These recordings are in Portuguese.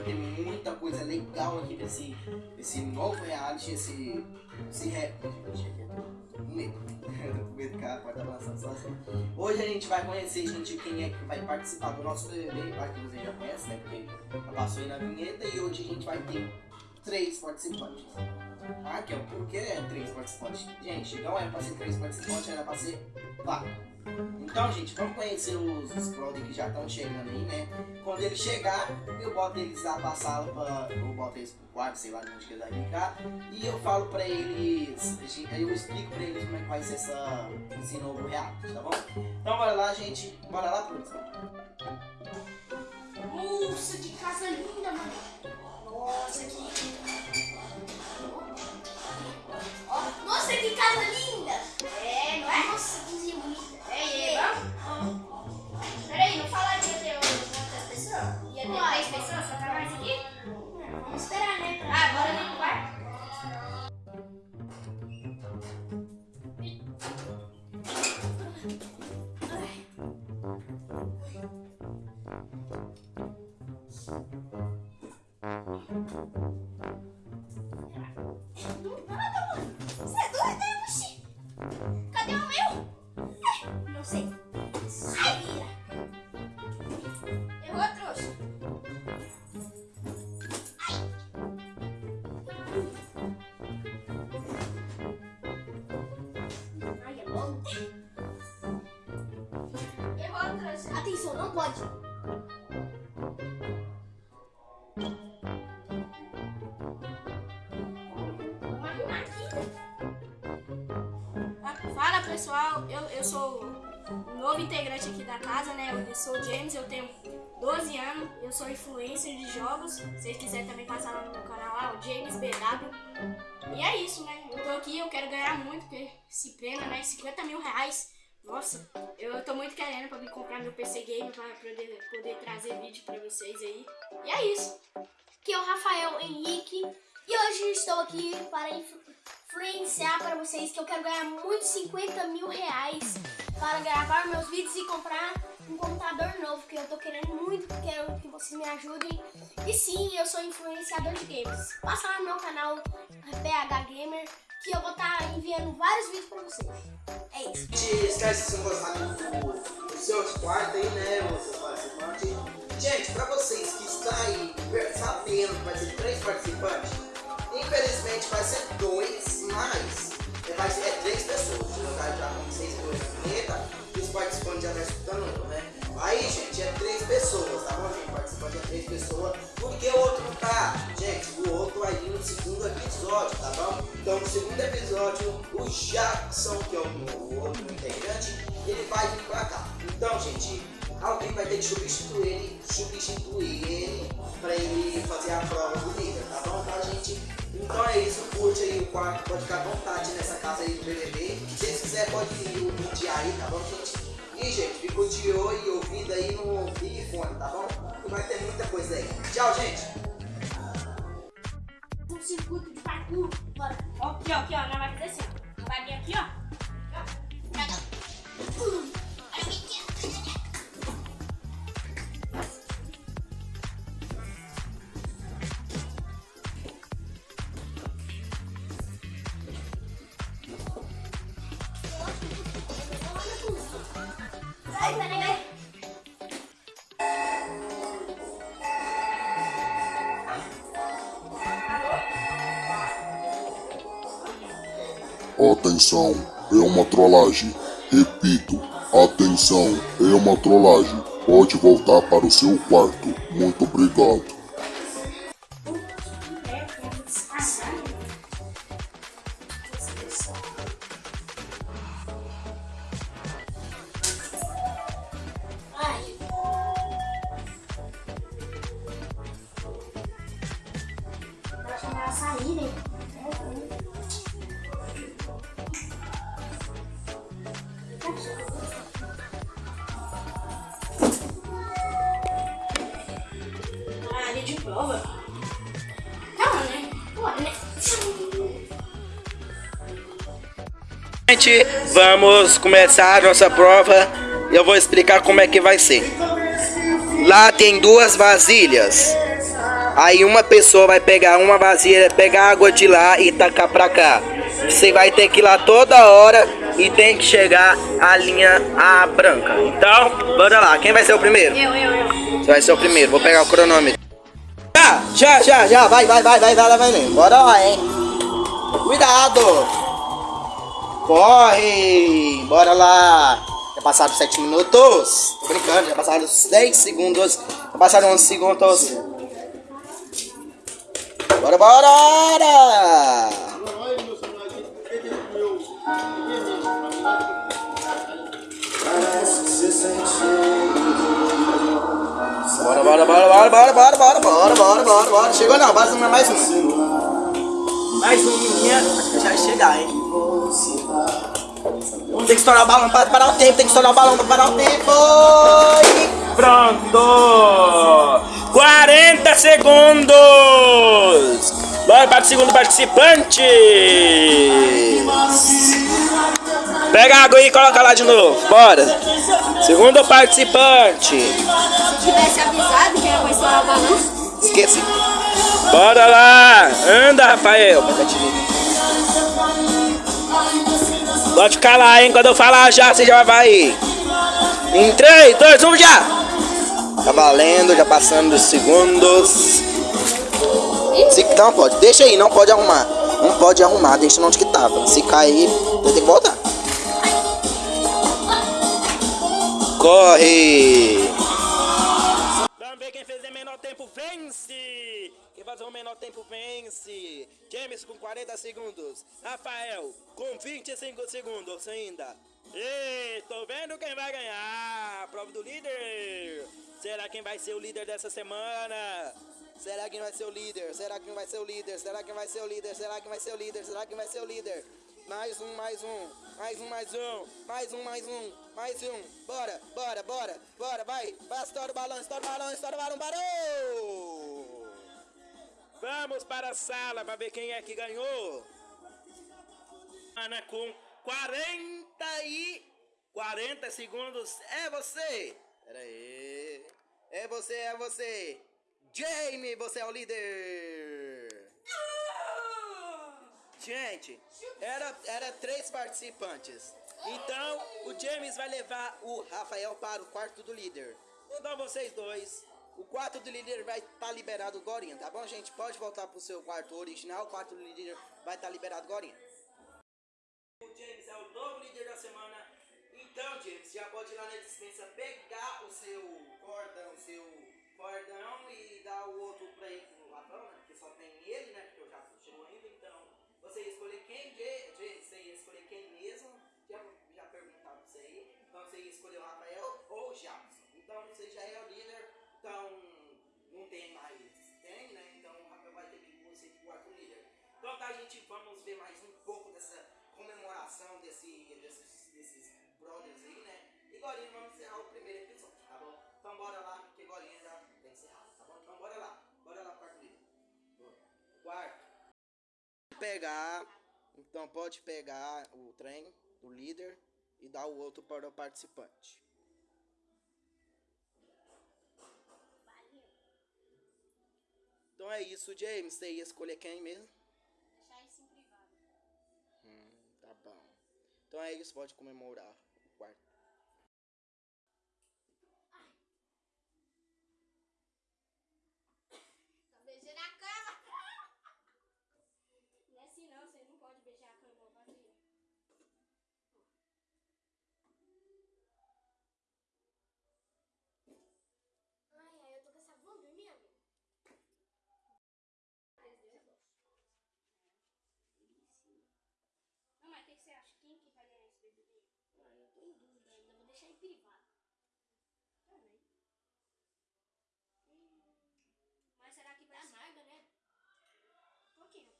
2023, gente. Hoje a gente vai ter muita coisa legal aqui desse, desse novo reality, esse, esse rap. Medo. com medo, cara, pode sozinho. Hoje a gente vai conhecer, gente, quem é que vai participar do nosso BBB, para que você já conhece, né? Porque passou aí na vinheta e hoje a gente vai ter três participantes. Ah, que é por que é três participantes? Gente, não é pra ser três participantes, era pra ser quatro. Então, gente, vamos conhecer os, brother que já estão chegando aí, né? Quando eles chegar, eu boto eles lá pra sala, pra, eu boto eles pro quarto, sei lá onde que eles vão ficar. E eu falo pra eles, eu explico pra eles como é que vai ser essa, esse novo reality, tá bom? Então, bora lá, gente. Bora lá, produção. Nossa, que casa linda, mano. Nossa, que... pessoas? Só pra mais aqui? Vamos esperar, né? Ah, agora vem no quarto. Atenção, pessoal, eu, eu sou um novo integrante aqui da casa, né? Eu sou o James, eu tenho 12 anos, eu sou influencer de jogos. Se vocês quiserem também passar lá no meu canal lá, o James BW. E é isso, né? Eu tô aqui, eu quero ganhar muito, porque esse prêmio, né? 50 mil reais. Nossa, eu tô muito querendo pra me comprar meu PC Game pra poder, poder trazer vídeo pra vocês aí. E é isso. Aqui é o Rafael Henrique e hoje estou aqui para influenciar para vocês que eu quero ganhar muitos 50 mil reais para gravar meus vídeos e comprar um computador novo, que eu tô querendo muito, quero que vocês me ajudem. E sim, eu sou influenciador de games. Passa lá no meu canal PH Gamer que eu vou estar tá enviando vários vídeos pra vocês. É isso. Esquece se não gostar do, seu quarto aí, né, participantes. Gente, pra vocês que estão aí sabendo que vai ser três participantes, infelizmente vai ser dois, mas vai ser, é três pessoas. No caso, já com seis dois vinheta, os participantes já estão escutando, né? Aí, gente, é três pessoas, tá bom, gente? Participante é três pessoas. Porque o outro não tá, gente, o outro aí no segundo episódio, tá bom? Então, no segundo episódio, o Jackson, que é o, outro integrante, ele vai vir pra cá. Então, gente, alguém vai ter que substituir ele, substituir ele pra ele fazer a prova do líder, Então é isso, curte aí o quarto, pode ficar à vontade nessa casa aí do BBB. Se quiserem, pode ir o aí, tá bom, gente? E, gente, fica de olho e aí no Big Fone, tá bom? Que vai ter muita coisa aí. Tchau, gente! Um circuito de parkour, bora. Aqui, ó, aqui, ó, nós vai fazer assim, ó. Vai vir aqui, ó. Atenção, é uma trollagem. Repito, atenção, é uma trollagem. Pode voltar para o seu quarto. Muito obrigado. Gente, vamos começar a nossa prova e eu vou explicar como é que vai ser. lá tem duas vasilhas. Aí uma pessoa vai pegar uma vasilha, pegar água de lá e tacar pra cá. Você vai ter que ir lá toda hora e tem que chegar a linha a branca. Então, bora lá. Quem vai ser o primeiro? Eu, eu, eu. Você vai ser o primeiro. Vou pegar o cronômetro. Já, já, já, já. Vai, vai, vai, vai, vai, vai, vai. Bora lá, hein. Cuidado. Corre. Bora lá. Já passaram 7 minutos. Tô brincando, já passaram 10 segundos. Já passaram 11 segundos. Bora, bora! Bora, bora, bora, bora, bora, bora, bora, bora, bora, bora, bora. Chegou não, mais uma, mais uma. Mais uma minha. Já chegar, hein? Tem que estourar o balão para parar o tempo, tem que estourar o balão para parar o tempo. E Pronto! 40 segundos! Bora para o segundo participante! Pega a água aí e coloca lá de novo. Bora! Segundo participante! Se tivesse avisado que era pra estourar o balão. Esqueci. Bora lá! Anda, Rafael! Pode ficar lá, hein? Quando eu falar já, você já vai. Em 3, 2, 1, já! Tá valendo, já passando dos segundos. Se, não pode, deixa aí, não pode arrumar. Não pode arrumar, deixa onde que tava. Se cair, tem que voltar. Corre! Vamos ver quem fez o menor tempo vence! Quem fazer o menor tempo vence! James com 40 segundos. Rafael com 25 segundos ainda. E tô vendo quem vai ganhar! Prova do líder! Será quem vai ser o líder dessa semana? Será quem vai ser o líder? Será quem vai ser o líder? Será quem vai ser o líder? Será quem vai ser o líder? Será quem vai ser o líder? Mais um, mais um, mais um, mais um, mais um, mais um, mais um. Bora, bora, bora, bora, vai. Vai, estoura o balão, estoura o balão, estoura o balão, parou! Vamos para a sala para ver quem é que ganhou. Ana com 40 e 40 segundos. É você! Pera aí. É você, é você. Jamie, você é o líder. Gente, era, era três participantes. Então, o James vai levar o Rafael para o quarto do líder. Então, vocês dois, o quarto do líder vai estar liberado agora, tá bom, gente? Pode voltar pro seu quarto original, o quarto do líder vai estar liberado agora. O James é o novo líder da semana. Então, James, já pode ir lá na dispensa pegar o seu cordão, seu cordão e dar o outro pra ele pro ladrão, né? Porque só tem ele, né? Porque eu já chegou ainda, você ia escolher quem, James, você ia escolher quem mesmo? Já, já perguntava pra você aí. Então você ia escolher o Rafael ou o Jackson. Então você já é o líder, então não tem mais, tem, né? Então o Rafael vai ter que você pro quarto líder. Então tá, gente, vamos ver mais um pouco dessa comemoração desse, desses, desses brothers aí, né? E agora vamos Pegar, então pode pegar o trem do líder e dar o outro para o participante. Então é isso, James. Você ia escolher quem mesmo? Deixar isso em privado. Hum, tá bom. Então é isso, pode comemorar o quarto. Tá beijando a cama. Não é assim não, você não pode beijar a cama, vazia. Ai, ai, eu tô com essa vontade de dormir, amigo. Não, mas o que que você acha? Quem que vai ganhar esse BBB? Em dúvida ainda, vou deixar em privado. Também. Mas será que vai amarga, né? Um pouquinho.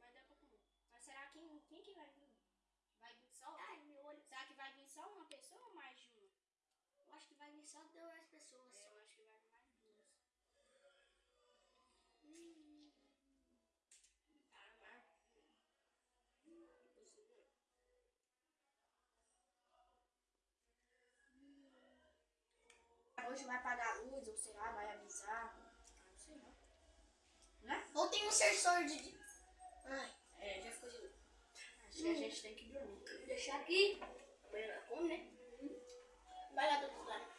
Mas dá pra comer. Mas será quem, quem que vai vir? Vai vir só? Ai, meu olho. Será que vai vir só uma pessoa ou mais de uma? Eu acho que vai vir só duas pessoas. É, eu acho que vai vir mais duas. Hum. Amargo. Impossível. Hoje vai apagar a luz, ou sei lá, vai avisar. Não sei não. Né? Ou tem um sensor de. Ai, É, já ficou de luz. Acho que a gente tem que dormir. vou deixar aqui. Amanhã ela come, né? Vai lá do outro lado.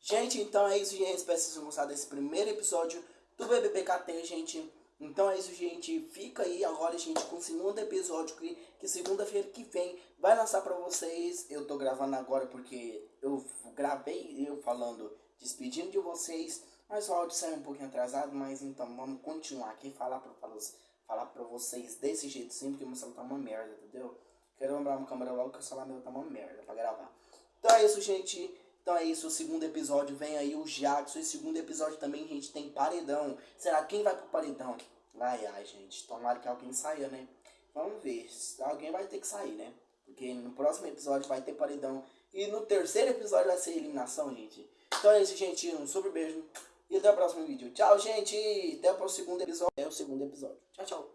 Gente, então é isso, gente. Espero que vocês tenham gostado desse primeiro episódio do BBBKT, gente. Então é isso, gente. Fica aí agora, gente, com o segundo episódio que, que segunda-feira que vem vai lançar pra vocês. Eu tô gravando agora porque eu gravei eu falando, despedindo de vocês. Mas o áudio saiu um pouquinho atrasado, mas então vamos continuar aqui falar pra, falar, falar pra vocês desse jeito sim, porque meu celular tá uma merda, entendeu? Quero lembrar uma câmera logo que o celular meu tá uma merda pra gravar. Então é isso, gente. Então é isso, o segundo episódio vem aí o Jackson. E segundo episódio também, gente, tem paredão. Será quem vai pro paredão? Ai, ai, gente. Tomara que alguém saia, né? Vamos ver. Alguém vai ter que sair, né? Porque no próximo episódio vai ter paredão. E no terceiro episódio vai ser eliminação, gente. Então é isso, gente. Um super beijo. E até o próximo vídeo. Tchau, gente. Até o segundo episódio. Até o segundo episódio. Tchau, tchau.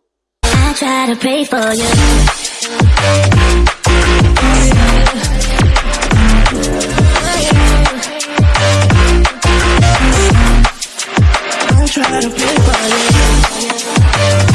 I try to be funny.